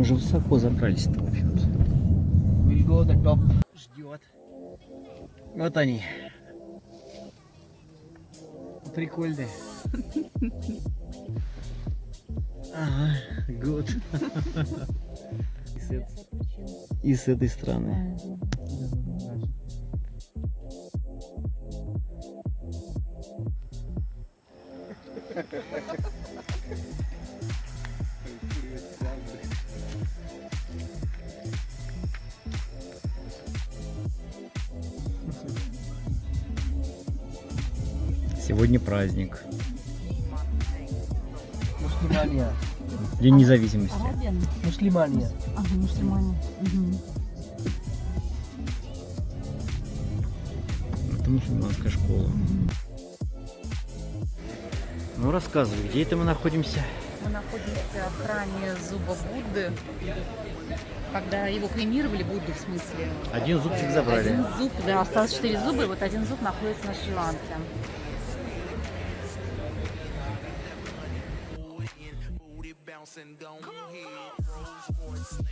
Мы уже высоко забрались-то, в общем-то. Ждет. Вот они. Прикольные. Ага, год. И с эт- И с этой стороны. Сегодня праздник. Muslimania. День независимости. Muslimania. Ага, мусульмане. Мгм. Это мусульманская школа. Ну рассказывай, где это мы находимся? Мы находимся в храме Зуба Будды. Когда его кремировали, Будду в смысле. Один зубчик э, забрали. Один зуб, да, осталось четыре зуба, и вот один зуб находится на Шри-Ланке. and gone on, head. Rolls Royce,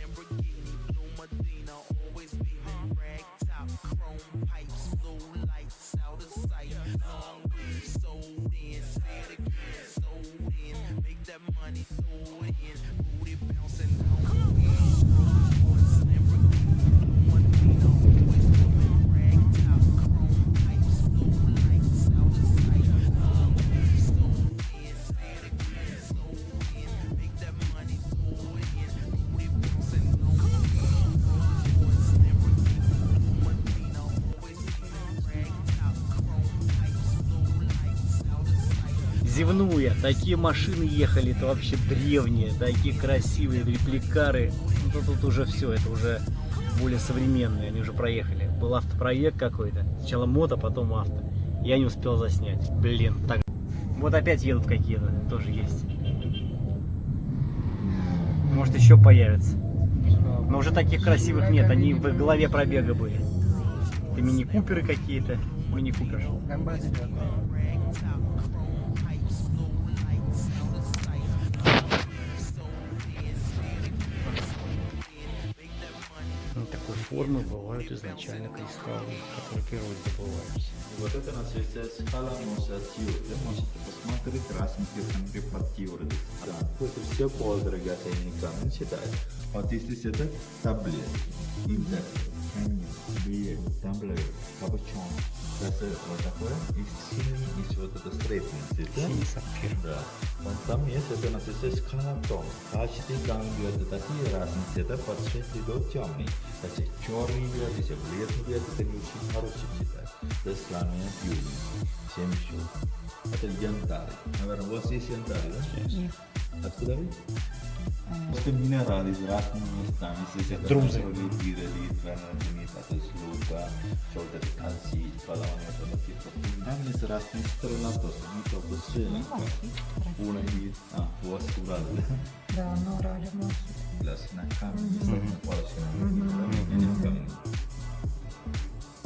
sight. Зевну я. Такие машины ехали, это вообще древние, такие красивые репликары. Ну, тут, тут уже все, это уже более современные, они уже проехали. Был автопроект какой-то. Сначала мото, потом авто. Я не успел заснять. Блин, так. Вот опять едут какие-то, тоже есть. Может еще появятся. Но уже таких красивых нет, они в голове пробега были. Это мини-куперы какие-то. Мини-купер. Ну, такой формы бывают изначально кристаллы, которые в природе добываются. Вот это называется скала Мосатио. Вы можете посмотреть красненькие контрепатиоры. Да, это все полудрагоценный камень считают. Вот здесь это таблетки, индекс, камень, биет, тамблер, капучон. Это вот такое, и синий, и вот это стрейтный Синий сапфир. Да. Вот там есть это называется скалатон. Каждый камень это такие разные цвета, подсветлый до темный. Значит, черный бьет, если бледный бьет, это не очень хороший цвет. Это сламия южный, семь щук. Это янтарь. Наверное, у вас есть янтарь, да? Нет. Откуда вы? Это минералы из разных мест. Если это Друзы. пиролит, ванадинит, это слуга, что-то кальций, полония, это типа. Там есть разные страны, просто не только Шри-Ланка. Una и... А, у вас Урал, да? Да, на Урале у нас. Las на камень, на палочке на не камень.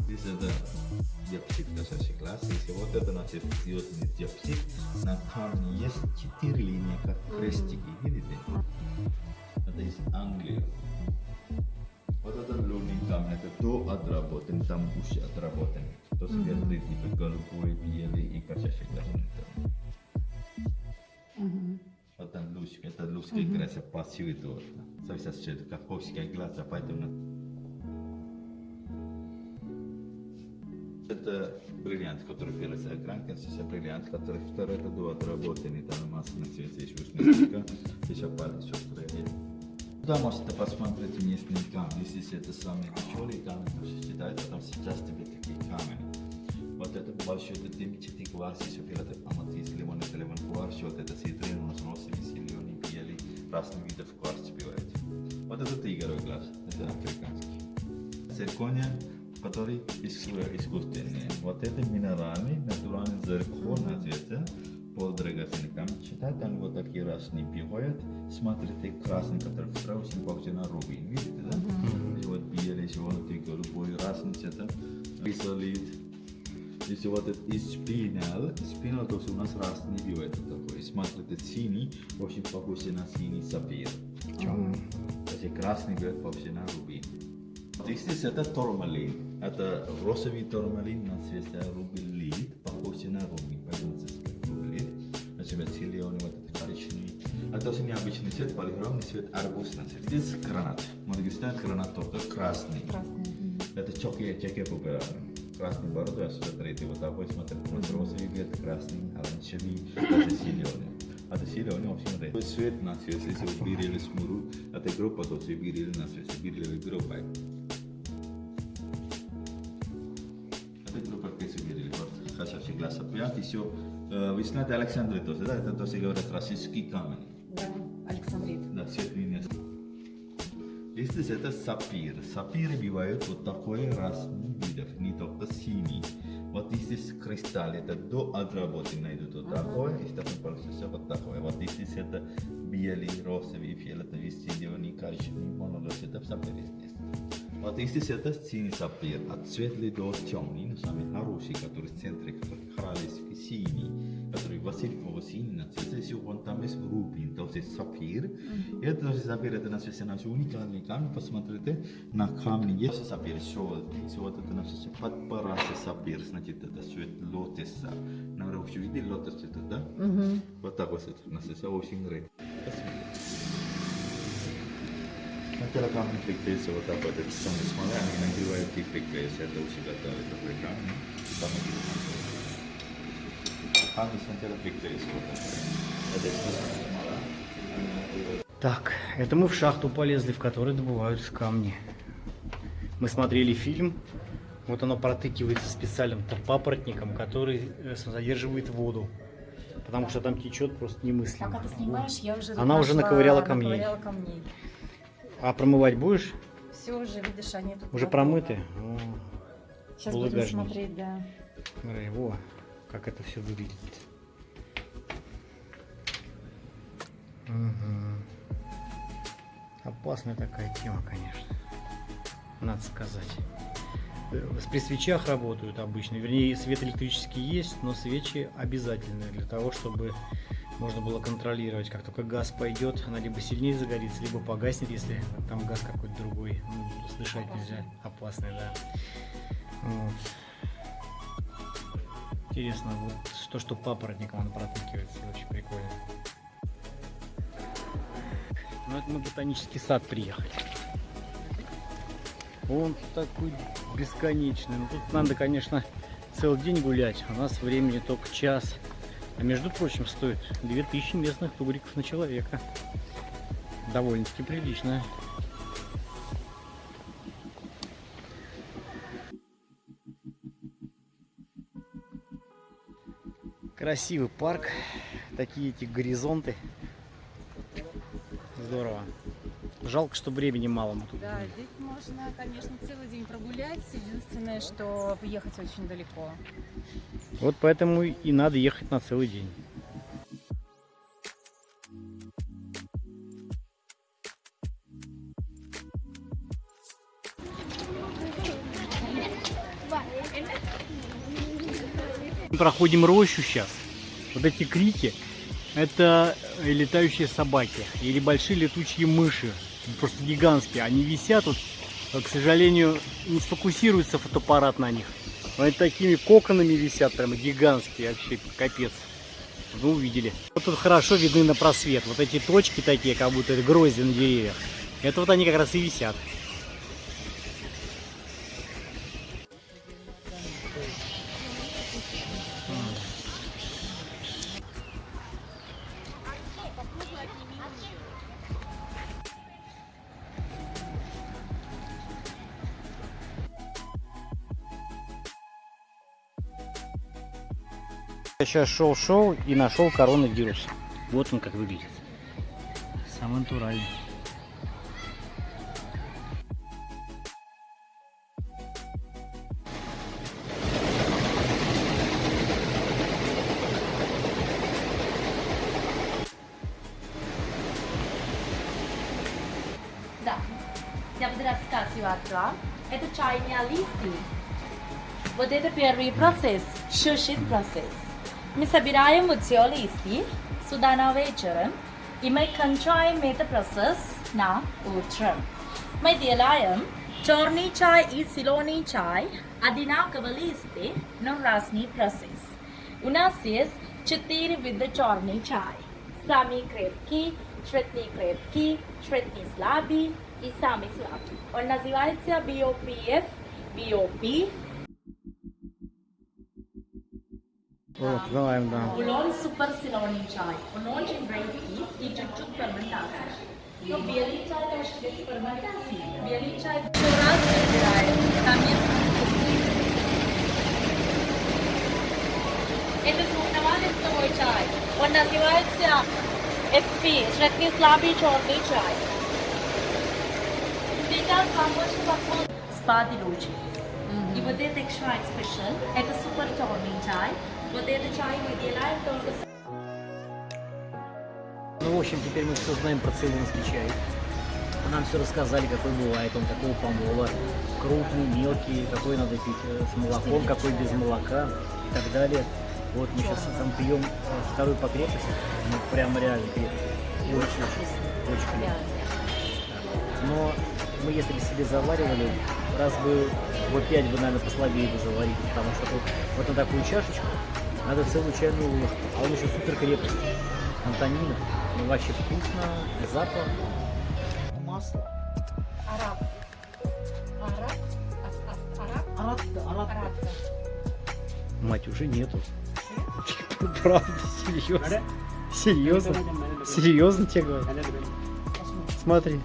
Здесь это диапсид кошачий класс. Если вот это значит звездный диапсид, на камне есть четыре линии, как крестики, видите? Это из Англии. Вот это лунный камень, это до отработан, там уши отработаны. То светлый, типа голубой, белый и кошачий глаз. Вот там лучик, это лучшая краса пассивный тоже. Зависит от цвета, как глаза, поэтому это бриллиант, который первый с огранкой, сейчас бриллиант, который второй это до отработанный, там масса на цвете, еще уж еще палец, еще стрелять. Да, можете посмотреть местный камень, если это самый тяжелый камень, то считается, там сейчас тебе такие камни. Вот это большой, это дымчатый глаз, еще это аматист, лимон, это лимон кварц, вот это ситрин, у нас розовый, зеленый, белый, разных видов кварц бывает. Вот это тигровый глаз, это африканский. Циркония, который иску- искусственный. Вот это минеральный, натуральный зеркало, называется, полудрагоценный камень. Считают, они вот такие разные бывают. Смотрите, красный, который очень похож на рубин, видите, да? И вот белый, желтый, голубой, разные цвета. Рисолит, Если вот этот спинал, спинал то у нас разный это такой. Смотрите, синий очень похож на синий сапфир. То есть красный бьет похож на рубин. Здесь это турмалин. Это розовый турмалин на цвете рубин похож на рубин. Здесь рубин. Значит, зеленый вот этот коричневый. А то есть необычный цвет, полихромный цвет, арбуз на цвет. Здесь гранат. Говорим, гранат только красный. Красный. Это чоки, чеки популярны. Красный бороду, отсюда третий вот такой, смотри, вот розовый цвет, красный, оранжевый, это зеленый. Это зеленый, в общем, это цвет на цвет, если вы берили смуру, это группа, то вы берили на цвет, берили группой. Вы берили, вот, красавчик глаз опять, еще, вы знаете Александрит, да, это то, что говорят, российский камень. Да, Александрит. Да, цвет линия. Здесь это сапфир. Сапфиры бывают вот такой разный видов, не только синий. Вот здесь кристалл, это до отработки найдут вот такое, и потом получится вот такое. Вот здесь это белый, розовый, фиолетовый, зеленый, коричневый, монолос, это сапфир здесь. Вот здесь это синий сапфир, от светлый до темный, но самый хороший, который в центре, который королевский синий, который Василькового синий, на цвете еще вон там есть рубин, то есть сапфир. И это тоже сапфир, это на свете наш уникальный камень, посмотрите, на камне есть сапфир желтый, все вот это на свете подпарасы сапфир, значит, это цвет лотоса. Наверное, вообще видели лотос это, да? Вот так вот на свете очень редко. Сначала камень прикрепится вот так вот, это самое смола, они нагревают и это у себя давит такой камень, и там Камень сначала прикрепляется вот. Это смола. Так, это мы в шахту полезли, в которой добываются камни. Мы смотрели фильм. Вот оно протыкивается специальным папоротником, который э, задерживает воду. Потому что там течет просто немыслимо. Пока ты снимаешь, я уже Она уже наковыряла камней. наковыряла камней. А промывать будешь? Все уже, видишь, они тут Уже промыты? О, Сейчас будем смотреть, да. смотри, во, как это все выглядит. Мгм. Опасная такая тема, конечно. Надо сказать. Э, При свечах работают обычно. Вернее, свет электрический есть, но свечи обязательны для того, чтобы можно было контролировать. Как только газ пойдет, она либо сильнее загорится, либо погаснет, если там газ какой-то другой. Ну, дышать нельзя. Опасный, да. Вот. Интересно, вот то, что папоротником он протыкивается, очень прикольно. Ну, это мы в ботанический сад приехали. Он такой бесконечный. Ну, тут надо, конечно, целый день гулять. У нас времени только час. А между прочим, стоит 2000 местных тугриков на человека. Довольно-таки прилично. Красивый парк. Такие эти горизонты. Здорово. Жалко, что времени мало мы тут. Да, здесь можно, конечно, целый день прогулять. Единственное, что ехать очень далеко. Вот поэтому и надо ехать на целый день. Проходим рощу сейчас. Вот эти крики, это летающие собаки или большие летучие мыши, просто гигантские. Они висят, вот, э, к сожалению, не сфокусируется фотоаппарат на них. Они такими коконами висят, прямо гигантские, вообще капец. Вы увидели. Вот тут хорошо видны на просвет. Вот эти точки такие, как будто это грозди на деревьях. Это вот они как раз и висят. Я сейчас шел-шел и нашел коронавирус. Вот он как выглядит. Самый натуральный. Да. Я буду рассказывать вам. Это чайные листы. Вот это первый процесс, шушит процесс. Мы собираем вот все листья сюда на вечером, и мы кончаем этот процесс на утром. Мы делаем черный чай и зеленый чай, одинаково листы, но разный процесс. У нас есть четыре вида черный чай. Самый крепкий, средний крепкий, средний слабый и самый слабый. Он называется BOPF, BOP, Вот, знаем, да. Улон супер зеленый чай. Он очень крепкий и чуть-чуть ферментация. Но белый чай тоже без ферментации. Белый чай еще раз выбираем. Там есть вкусный. Это двухнавалистовый чай. Он называется FP, средний слабый черный чай. Сейчас вам больше подходит спади лучи. И вот это extra special, это супер черный чай. Вот это чай мы делаем только Ну, в общем, теперь мы все знаем про цейлонский чай. Нам все рассказали, какой бывает он, какого помола, крупный, мелкий, какой надо пить э, с молоком, какой без молока и так далее. Вот мы сейчас там пьем э, вторую по крепости, ну прям реально крепкий. И очень, очень крепкий. Но мы если бы себе заваривали, раз бы вот пять бы, наверное, послабее бы заварили, потому что тут вот на такую чашечку надо целую чайную ложку, а он еще супер крепкий. Антонина, ну вообще вкусно, запах. Масло. Араб. Араб? Араб? Араб. Араб. Мать, уже нету. Правда, серьезно? Серьезно? Серьезно тебе говорю? Смотри.